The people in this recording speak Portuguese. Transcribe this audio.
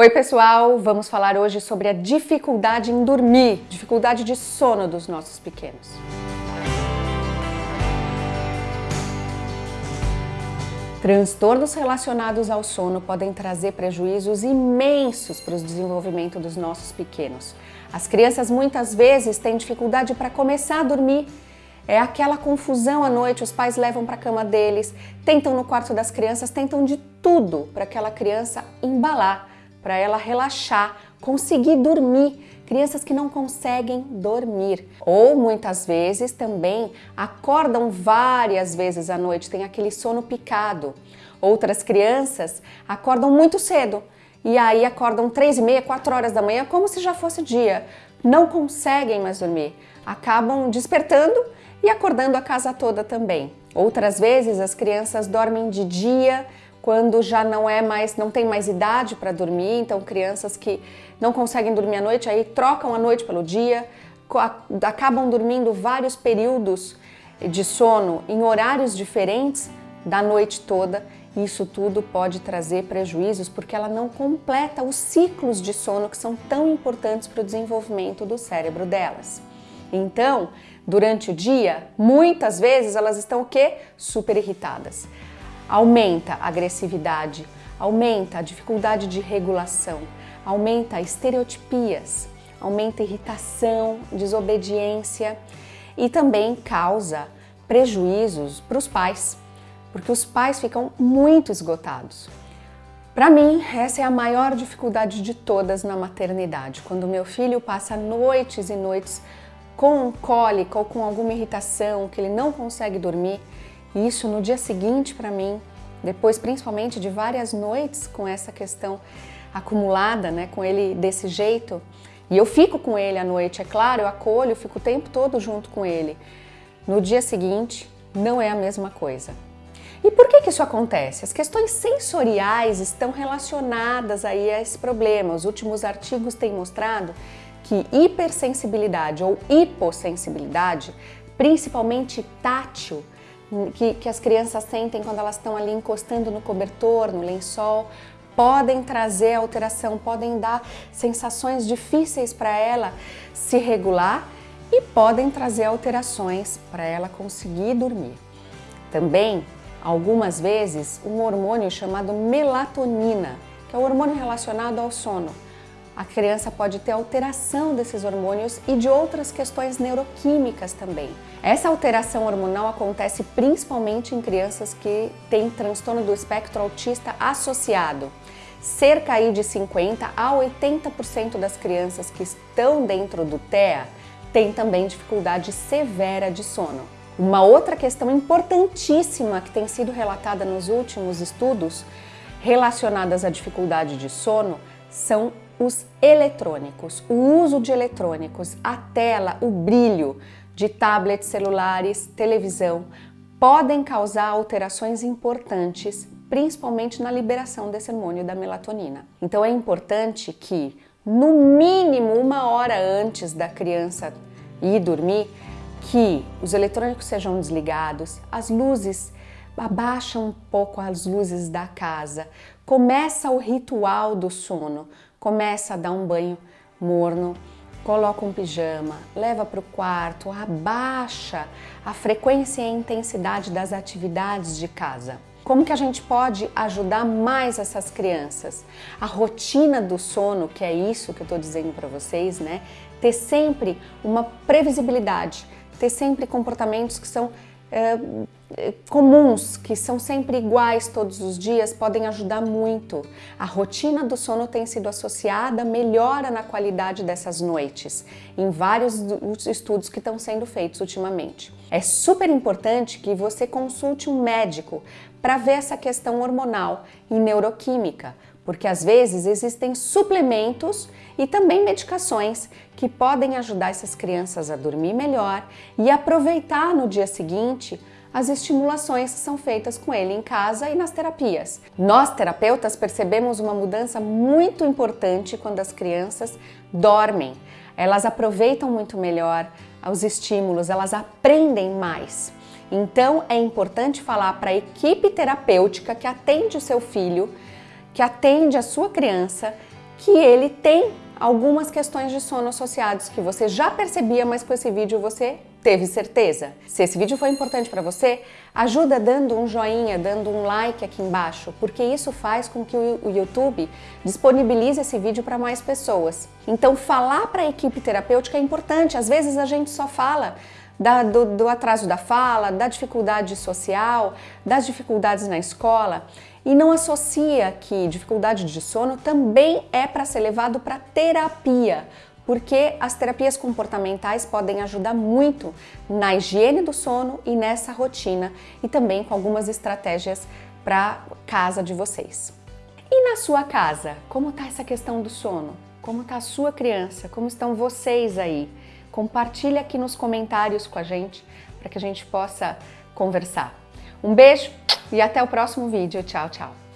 Oi pessoal, vamos falar hoje sobre a dificuldade em dormir, dificuldade de sono dos nossos pequenos. Transtornos relacionados ao sono podem trazer prejuízos imensos para o desenvolvimento dos nossos pequenos. As crianças muitas vezes têm dificuldade para começar a dormir. É aquela confusão à noite, os pais levam para a cama deles, tentam no quarto das crianças, tentam de tudo para aquela criança embalar para ela relaxar, conseguir dormir. Crianças que não conseguem dormir. Ou muitas vezes também acordam várias vezes à noite, tem aquele sono picado. Outras crianças acordam muito cedo e aí acordam três e meia, quatro horas da manhã, como se já fosse dia. Não conseguem mais dormir. Acabam despertando e acordando a casa toda também. Outras vezes as crianças dormem de dia, quando já não é mais, não tem mais idade para dormir, então crianças que não conseguem dormir à noite, aí trocam a noite pelo dia, acabam dormindo vários períodos de sono em horários diferentes da noite toda. Isso tudo pode trazer prejuízos porque ela não completa os ciclos de sono que são tão importantes para o desenvolvimento do cérebro delas. Então, durante o dia, muitas vezes elas estão o quê? Super irritadas aumenta a agressividade, aumenta a dificuldade de regulação, aumenta estereotipias, aumenta irritação, desobediência e também causa prejuízos para os pais, porque os pais ficam muito esgotados. Para mim, essa é a maior dificuldade de todas na maternidade, quando meu filho passa noites e noites com cólica ou com alguma irritação, que ele não consegue dormir, isso no dia seguinte para mim, depois principalmente de várias noites com essa questão acumulada, né, com ele desse jeito, e eu fico com ele à noite, é claro, eu acolho, eu fico o tempo todo junto com ele. No dia seguinte, não é a mesma coisa. E por que, que isso acontece? As questões sensoriais estão relacionadas aí a esse problema. Os últimos artigos têm mostrado que hipersensibilidade ou hipossensibilidade, principalmente tátil, que, que as crianças sentem quando elas estão ali encostando no cobertor, no lençol, podem trazer alteração, podem dar sensações difíceis para ela se regular e podem trazer alterações para ela conseguir dormir. Também, algumas vezes, um hormônio chamado melatonina, que é o hormônio relacionado ao sono, a criança pode ter alteração desses hormônios e de outras questões neuroquímicas também. Essa alteração hormonal acontece principalmente em crianças que têm transtorno do espectro autista associado. Cerca aí de 50 a 80% das crianças que estão dentro do TEA têm também dificuldade severa de sono. Uma outra questão importantíssima que tem sido relatada nos últimos estudos relacionadas à dificuldade de sono são os eletrônicos, o uso de eletrônicos, a tela, o brilho de tablets, celulares, televisão, podem causar alterações importantes, principalmente na liberação desse hormônio da melatonina. Então é importante que, no mínimo uma hora antes da criança ir dormir, que os eletrônicos sejam desligados, as luzes abaixa um pouco as luzes da casa, começa o ritual do sono, começa a dar um banho morno, coloca um pijama, leva para o quarto, abaixa a frequência e a intensidade das atividades de casa. Como que a gente pode ajudar mais essas crianças? A rotina do sono, que é isso que eu estou dizendo para vocês, né? Ter sempre uma previsibilidade, ter sempre comportamentos que são é, comuns, que são sempre iguais todos os dias, podem ajudar muito. A rotina do sono tem sido associada à melhora na qualidade dessas noites, em vários estudos que estão sendo feitos ultimamente. É super importante que você consulte um médico para ver essa questão hormonal e neuroquímica, porque às vezes existem suplementos e também medicações que podem ajudar essas crianças a dormir melhor e aproveitar no dia seguinte as estimulações que são feitas com ele em casa e nas terapias. Nós, terapeutas, percebemos uma mudança muito importante quando as crianças dormem. Elas aproveitam muito melhor os estímulos, elas aprendem mais. Então, é importante falar para a equipe terapêutica que atende o seu filho que atende a sua criança que ele tem algumas questões de sono associados que você já percebia, mas com esse vídeo você teve certeza. Se esse vídeo foi importante para você, ajuda dando um joinha, dando um like aqui embaixo, porque isso faz com que o YouTube disponibilize esse vídeo para mais pessoas. Então falar para a equipe terapêutica é importante, às vezes a gente só fala da, do, do atraso da fala, da dificuldade social, das dificuldades na escola e não associa que dificuldade de sono também é para ser levado para terapia, porque as terapias comportamentais podem ajudar muito na higiene do sono e nessa rotina e também com algumas estratégias para casa de vocês. E na sua casa, como está essa questão do sono? Como está a sua criança? Como estão vocês aí? Compartilhe aqui nos comentários com a gente para que a gente possa conversar. Um beijo e até o próximo vídeo. Tchau, tchau!